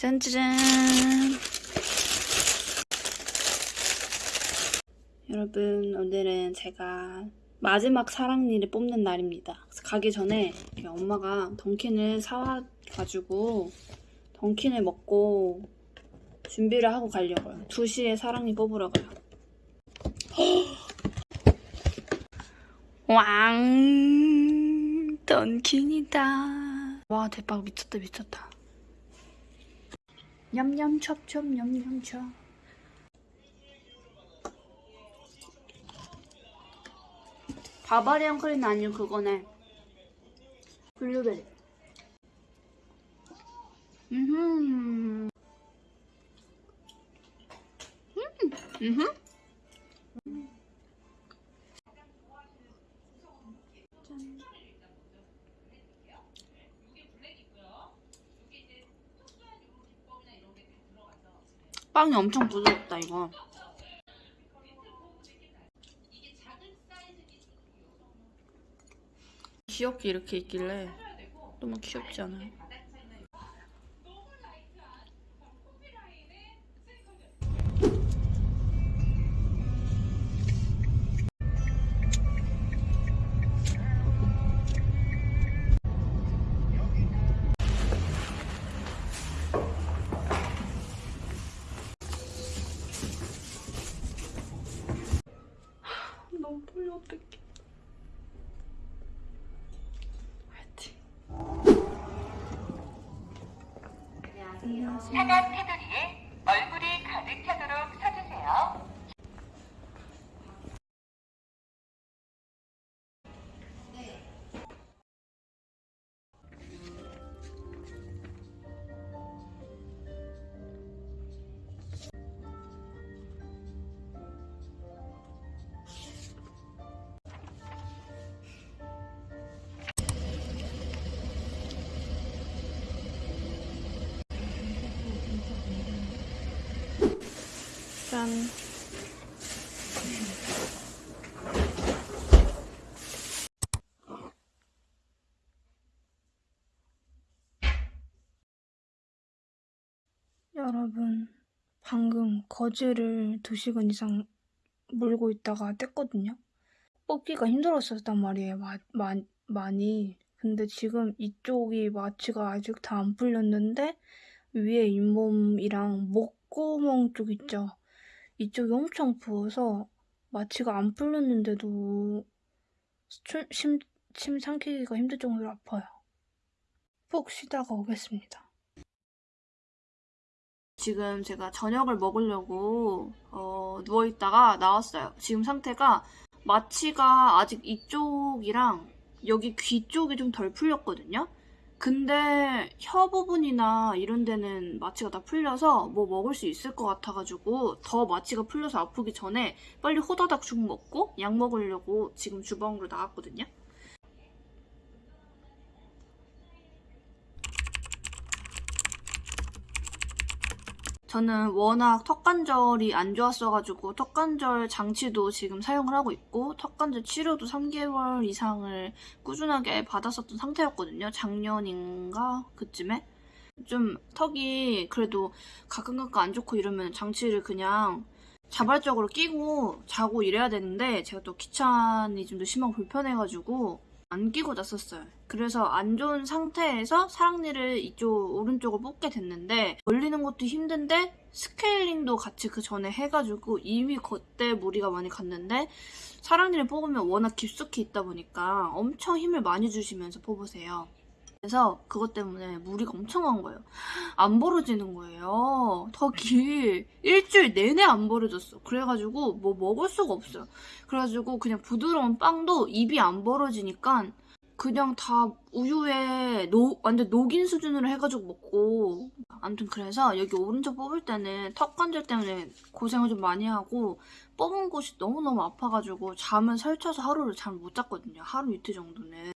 짠짜잔. 여러분, 오늘은 제가 마지막 사랑니를 뽑는 날입니다. 가기 전에 엄마가 던킨을 사와가지고 던킨을 먹고 준비를 하고 가려고요. 2시에 사랑니 뽑으러 가요. 왕! 던킨이다. 와, 대박. 미쳤다, 미쳤다. 냠냠 첩첩 냠냠 첩. 바바리안 크림 아니고 그거네. 블루베리. 음. 음. 음. 빵이 엄청 부드럽다 이거. 귀엽게 이렇게 있길래 너무 귀엽지 않아요? 너무 떨려 어떡해. 화이팅. 안녕하세요 짠. 여러분 방금 거즈를 2시간 이상 물고 있다가 뗐거든요. 뽑기가 힘들었었단 말이에요 마, 마, 많이. 근데 지금 이쪽이 마취가 아직 다 안 풀렸는데 위에 잇몸이랑 목구멍 쪽 있죠 이쪽이 엄청 부어서 마취가 안 풀렸는데도 침, 침, 침 삼키기가 힘들 정도로 아파요 푹 쉬다가 오겠습니다 지금 제가 저녁을 먹으려고 어, 누워있다가 나왔어요. 지금 상태가 마취가 아직 이쪽이랑 여기 귀 쪽이 좀 덜 풀렸거든요. 근데 혀 부분이나 이런 데는 마취가 다 풀려서 뭐 먹을 수 있을 것 같아가지고 더 마취가 풀려서 아프기 전에 빨리 호다닥 죽 먹고 약 먹으려고 지금 주방으로 나왔거든요. 저는 워낙 턱관절이 안 좋았어가지고 턱관절 장치도 지금 사용을 하고 있고 턱관절 치료도 3개월 이상을 꾸준하게 받았었던 상태였거든요. 작년인가 그쯤에 좀 턱이 그래도 가끔 가끔 안 좋고 이러면 장치를 그냥 자발적으로 끼고 자고 이래야 되는데 제가 또 귀차니즘도 심하고 불편해가지고 안 끼고 잤었어요. 그래서 안 좋은 상태에서 사랑니를 이쪽 오른쪽을 뽑게 됐는데 올리는 것도 힘든데 스케일링도 같이 그 전에 해가지고 이미 그때 무리가 많이 갔는데 사랑니를 뽑으면 워낙 깊숙이 있다 보니까 엄청 힘을 많이 주시면서 뽑으세요. 그래서 그것 때문에 무리가 엄청 간 거예요. 안 벌어지는 거예요. 턱이 일주일 내내 안 벌어졌어. 그래가지고 뭐 먹을 수가 없어요. 그래가지고 그냥 부드러운 빵도 입이 안 벌어지니까 그냥 다 우유에 노, 완전 녹인 수준으로 해가지고 먹고 아무튼 그래서 여기 오른쪽 뽑을 때는 턱 관절 때문에 고생을 좀 많이 하고 뽑은 곳이 너무너무 아파가지고 잠을 설쳐서 하루를 잠을 못 잤거든요. 하루 이틀 정도는.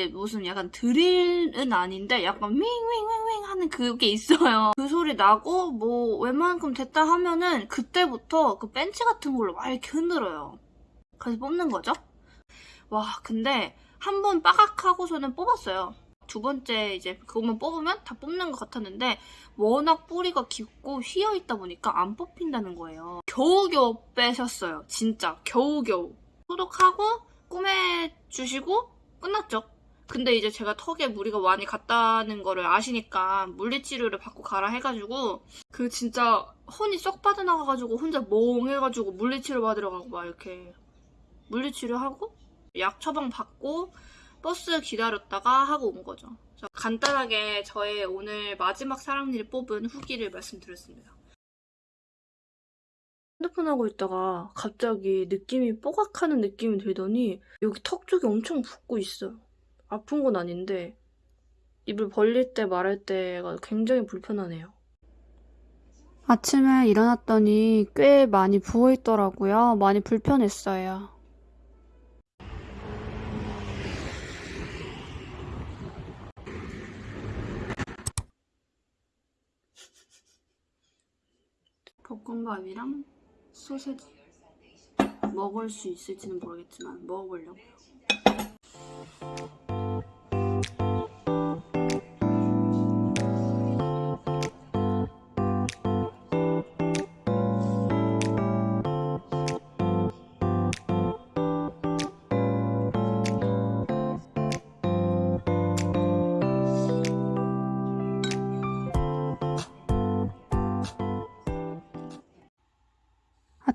이제 무슨 약간 드릴은 아닌데 약간 윙윙윙윙 하는 그게 있어요. 그 소리 나고 뭐 웬만큼 됐다 하면은 그때부터 그 벤치 같은 걸로 막 이렇게 흔들어요. 그래서 뽑는 거죠. 와 근데 한 번 빠각 하고서는 뽑았어요. 두 번째 이제 그것만 뽑으면 다 뽑는 것 같았는데 워낙 뿌리가 깊고 휘어 있다 보니까 안 뽑힌다는 거예요. 겨우겨우 빼셨어요. 진짜 겨우겨우. 소독하고 꾸며 주시고 끝났죠. 근데 이제 제가 턱에 무리가 많이 갔다는 거를 아시니까 물리치료를 받고 가라 해가지고 그 진짜 혼이 쏙 빠져나가가지고 혼자 멍해가지고 물리치료 받으러 가고 막 이렇게 물리치료하고 약 처방 받고 버스 기다렸다가 하고 온 거죠. 간단하게 저의 오늘 마지막 사랑니를 뽑은 후기를 말씀드렸습니다. 핸드폰 하고 있다가 갑자기 느낌이 뽀각하는 느낌이 들더니 여기 턱 쪽이 엄청 붓고 있어요. 아픈 건 아닌데 입을 벌릴 때 말할 때가 굉장히 불편하네요. 아침에 일어났더니 꽤 많이 부어있더라고요. 많이 불편했어요. 볶음밥이랑 소세지 먹을 수 있을지는 모르겠지만 먹어보려고요.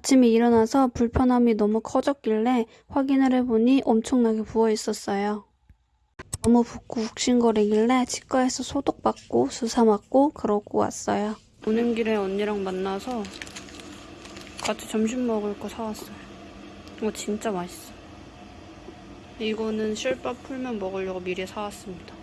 아침에 일어나서 불편함이 너무 커졌길래 확인을 해보니 엄청나게 부어 있었어요. 너무 붓고 욱신거리길래 치과에서 소독받고 주사 맞고 그러고 왔어요. 오는 길에 언니랑 만나서 같이 점심 먹을 거 사왔어요. 이거 진짜 맛있어. 이거는 실밥 풀면 먹으려고 미리 사왔습니다.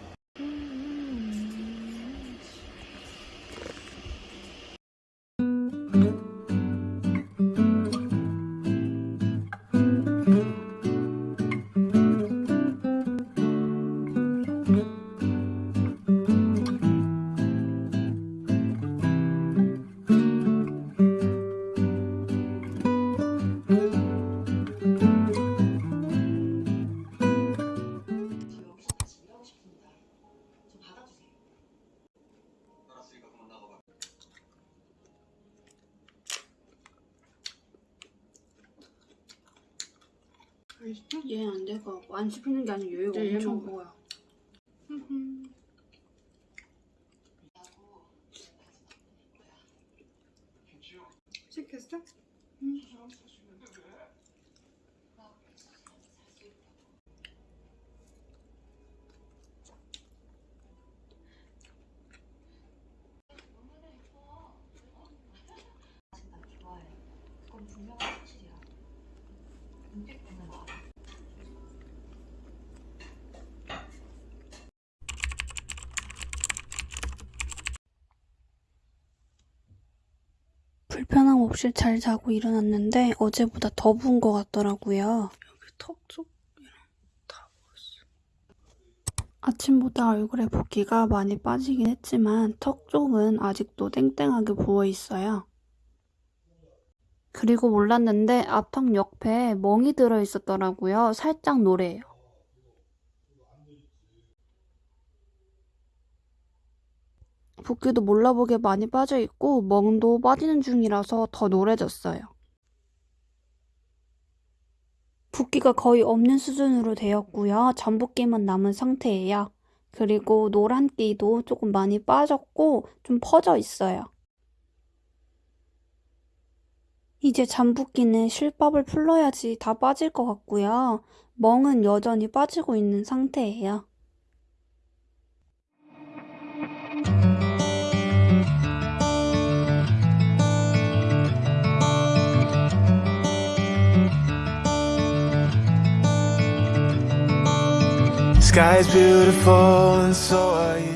얘는 안될것 같고 안 씹히는 게 아니라 얘가 네, 얘 엄청. 먹어요. 불편함 없이 잘 자고 일어났는데 어제보다 더 부은 것 같더라고요. 턱 쪽이랑 다 먹었어. 아침보다 얼굴에 붓기가 많이 빠지긴 했지만 턱 쪽은 아직도 땡땡하게 부어 있어요. 그리고 몰랐는데 앞턱 옆에 멍이 들어 있었더라고요. 살짝 노래요. 붓기도 몰라보게 많이 빠져 있고 멍도 빠지는 중이라서 더 노래졌어요. 붓기가 거의 없는 수준으로 되었고요. 전붓기만 남은 상태예요. 그리고 노란기도 조금 많이 빠졌고 좀 퍼져 있어요. 이제 잠붓기는 실밥을 풀러야지 다 빠질 것 같고요. 멍은 여전히 빠지고 있는 상태예요. Sky's beautiful and so are you.